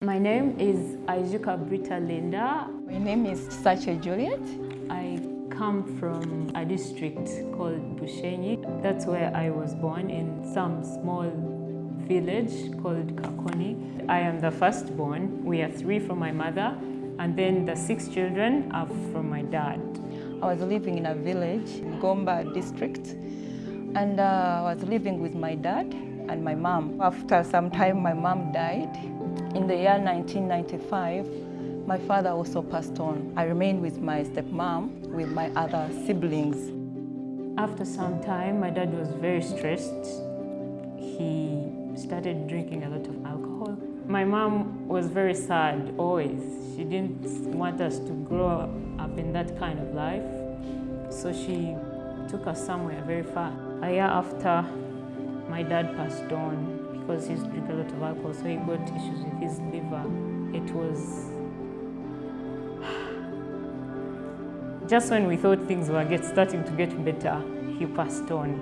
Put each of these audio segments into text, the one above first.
My name is Ajuka Brita Linda. My name is Sache Juliet. I come from a district called Bushenyi. That's where I was born in some small village called Kakoni. I am the firstborn. We are three from my mother, and then the six children are from my dad. I was living in a village, Gomba district, and uh, I was living with my dad and my mom. After some time, my mom died. In the year 1995, my father also passed on. I remained with my stepmom, with my other siblings. After some time, my dad was very stressed. He started drinking a lot of alcohol. My mom was very sad, always. She didn't want us to grow up in that kind of life. So she took us somewhere very far. A year after, my dad passed on because he's drinking a lot of alcohol, so he got issues with his liver. It was just when we thought things were get, starting to get better, he passed on.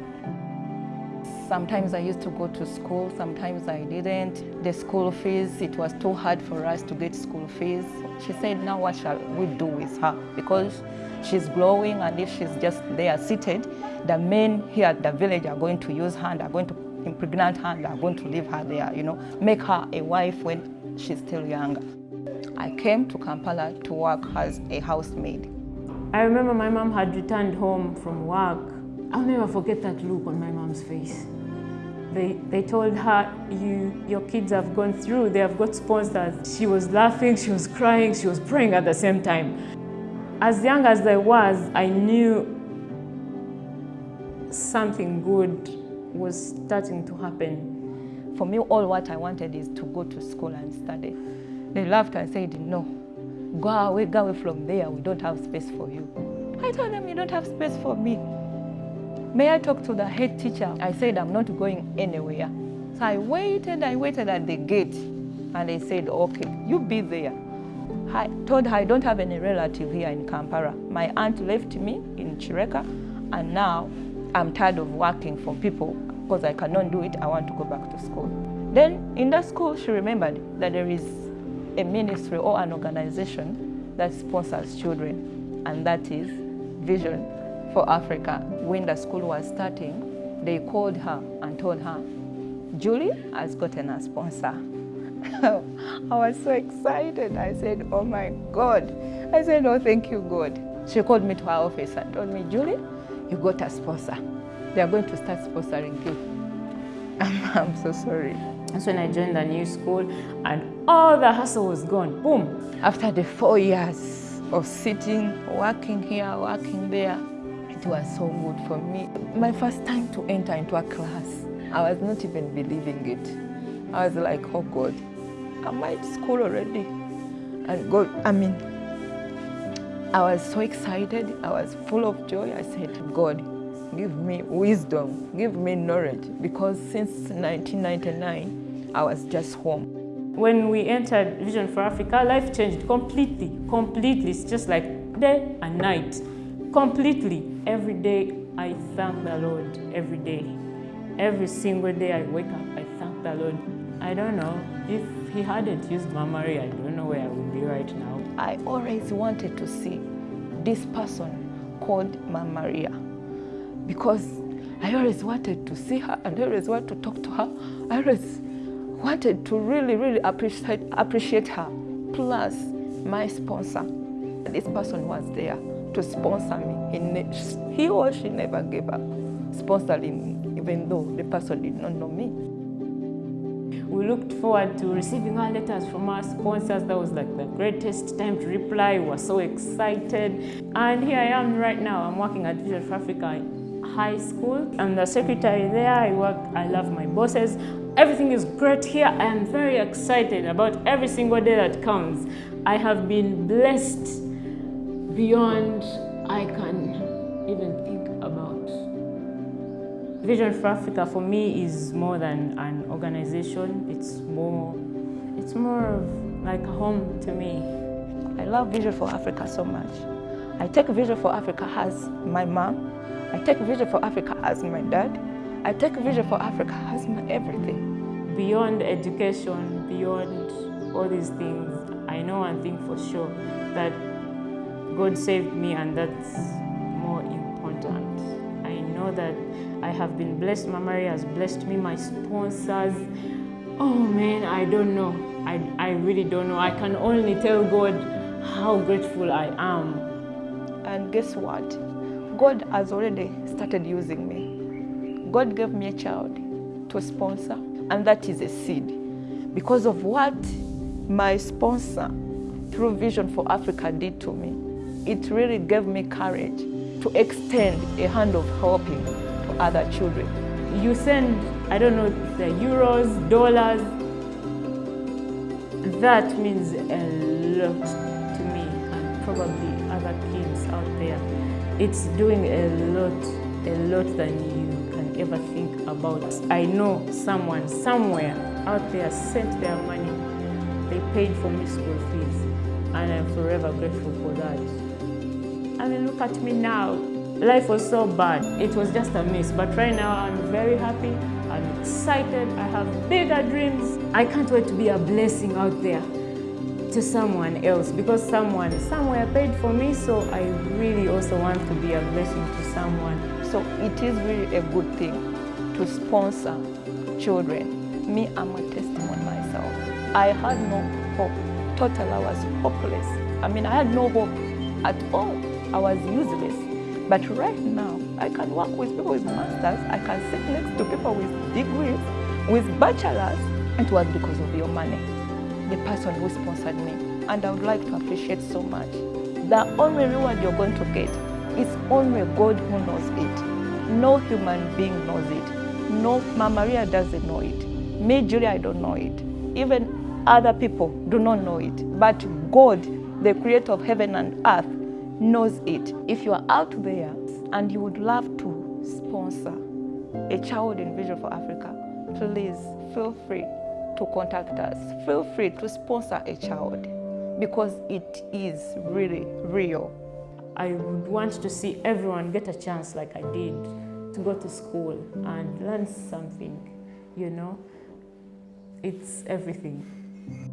Sometimes I used to go to school, sometimes I didn't. The school fees, it was too hard for us to get school fees. She said, now what shall we do with her? Because she's growing and if she's just there seated, the men here at the village are going to use her and are going to impregnate her and are going to leave her there, you know, make her a wife when she's still younger. I came to Kampala to work as a housemaid. I remember my mom had returned home from work. I'll never forget that look on my mom's face. They, they told her, you, your kids have gone through, they have got sponsors. She was laughing, she was crying, she was praying at the same time. As young as I was, I knew something good was starting to happen. For me, all what I wanted is to go to school and study. They laughed and said, no, go away, go away from there, we don't have space for you. I told them, you don't have space for me. May I talk to the head teacher? I said, I'm not going anywhere. So I waited, I waited at the gate, and they said, okay, you be there. I told her I don't have any relative here in Kampala. My aunt left me in Chireka, and now I'm tired of working for people because I cannot do it. I want to go back to school. Then in that school, she remembered that there is a ministry or an organization that sponsors children, and that is Vision for Africa. When the school was starting, they called her and told her, Julie has gotten a sponsor. I was so excited. I said, oh my God. I said, oh, thank you, God. She called me to her office and told me, Julie, you got a sponsor. They are going to start sponsoring you. I'm, so sorry. That's when I joined the new school and all the hustle was gone. Boom. After the four years of sitting, working here, working there, it was so good for me. My first time to enter into a class, I was not even believing it. I was like, oh God, am I at school already? And God, I mean, I was so excited. I was full of joy. I said, God, give me wisdom, give me knowledge, because since 1999, I was just home. When we entered Vision for Africa, life changed completely, completely. It's just like day and night, completely. Every day, I thank the Lord, every day. Every single day I wake up, I thank the Lord. I don't know, if he hadn't used Mama I don't know where I would be right now. I always wanted to see this person called Mama Maria because I always wanted to see her and I always wanted to talk to her. I always wanted to really, really appreciate, appreciate her. Plus, my sponsor, this person was there to sponsor me. He, he or she never gave up sponsoring, me, even though the person did not know me. We looked forward to receiving our letters from our sponsors. That was like the greatest time to reply. We were so excited. And here I am right now. I'm working at Vision for Africa High School. I'm the secretary there. I work, I love my bosses. Everything is great here. I am very excited about every single day that comes. I have been blessed beyond I can even think. Vision for Africa for me is more than an organization. It's more, it's more of like a home to me. I love Vision for Africa so much. I take Vision for Africa as my mom. I take Vision for Africa as my dad. I take Vision for Africa as my everything. Beyond education, beyond all these things, I know one thing for sure that God saved me, and that's more important. I know that I have been blessed. Mama Maria has blessed me, my sponsors. Oh man, I don't know. I, I really don't know. I can only tell God how grateful I am. And guess what? God has already started using me. God gave me a child to sponsor, and that is a seed. Because of what my sponsor through Vision for Africa did to me, it really gave me courage to extend a hand of helping other children. You send, I don't know, the euros, dollars. That means a lot to me and probably other kids out there. It's doing a lot, a lot than you can ever think about. I know someone somewhere out there sent their money. They paid for me school fees and I'm forever grateful for that. I mean, look at me now. Life was so bad. It was just a mess. But right now, I'm very happy. I'm excited. I have bigger dreams. I can't wait to be a blessing out there to someone else because someone somewhere paid for me. So I really also want to be a blessing to someone. So it is really a good thing to sponsor children. Me, I'm a testimony myself. I had no hope. Total, I was hopeless. I mean, I had no hope at all. I was useless. But right now, I can work with people with masters. I can sit next to people with degrees, with bachelors. It was because of your money, the person who sponsored me. And I would like to appreciate so much. The only reward you're going to get is only God who knows it. No human being knows it. No, Mama Maria doesn't know it. Me, Julia, I don't know it. Even other people do not know it. But God, the creator of heaven and earth, knows it. If you are out there and you would love to sponsor a child in Vision for Africa, please feel free to contact us. Feel free to sponsor a child because it is really real. I would want to see everyone get a chance like I did to go to school and learn something, you know. It's everything.